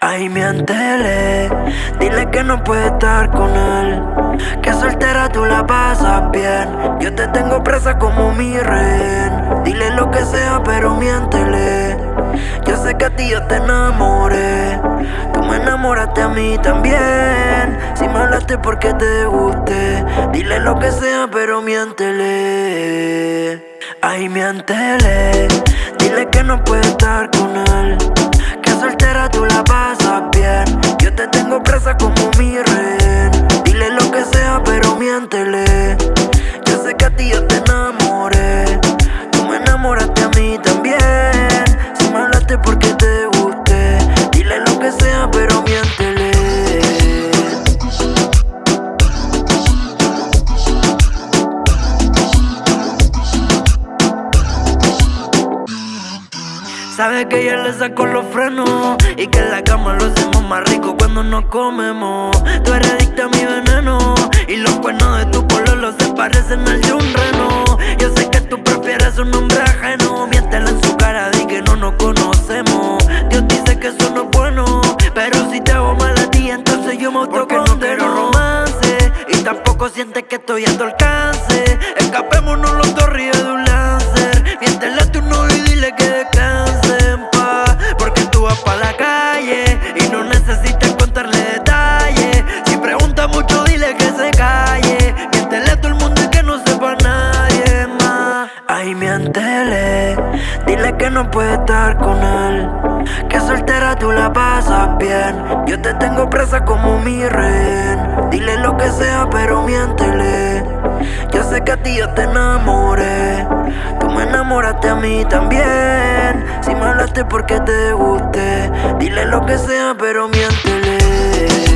Ay, miéntele, dile que no puedes estar con él. Que soltera tú la pasas bien. Yo te tengo presa como mi rehén. Dile lo que sea, pero miéntele. Yo sé que a ti yo te enamoré. Tú me enamoraste a mí también. Si me hablaste porque te guste. Dile lo que sea, pero miéntele. Ay, miéntele. Dile que no puedes estar con él Sabe que ya le saco los frenos Y que en la cama lo hacemos más rico cuando nos comemos. Tú eres adicta a mi veneno Y los cuernos de tu pololo se parecen al de un reno. Yo sé que tú prefieres un hombre ajeno Miéntela en su cara, di que no nos conocemos. Dios dice que eso no es bueno Pero si te hago mal a ti, entonces yo me autocondeno. no romance Y tampoco sientes que estoy a tu alcance. Escapémonos los Dile que no puede estar con él. Que soltera tú la pasas bien. Yo te tengo presa como mi rehén. Dile lo que sea, pero miéntele. Yo sé que a ti yo te enamoré. Tú me enamoraste a mí también. Si me hablaste porque te guste. Dile lo que sea, pero miéntele.